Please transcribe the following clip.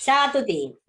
Tchau, Saturday.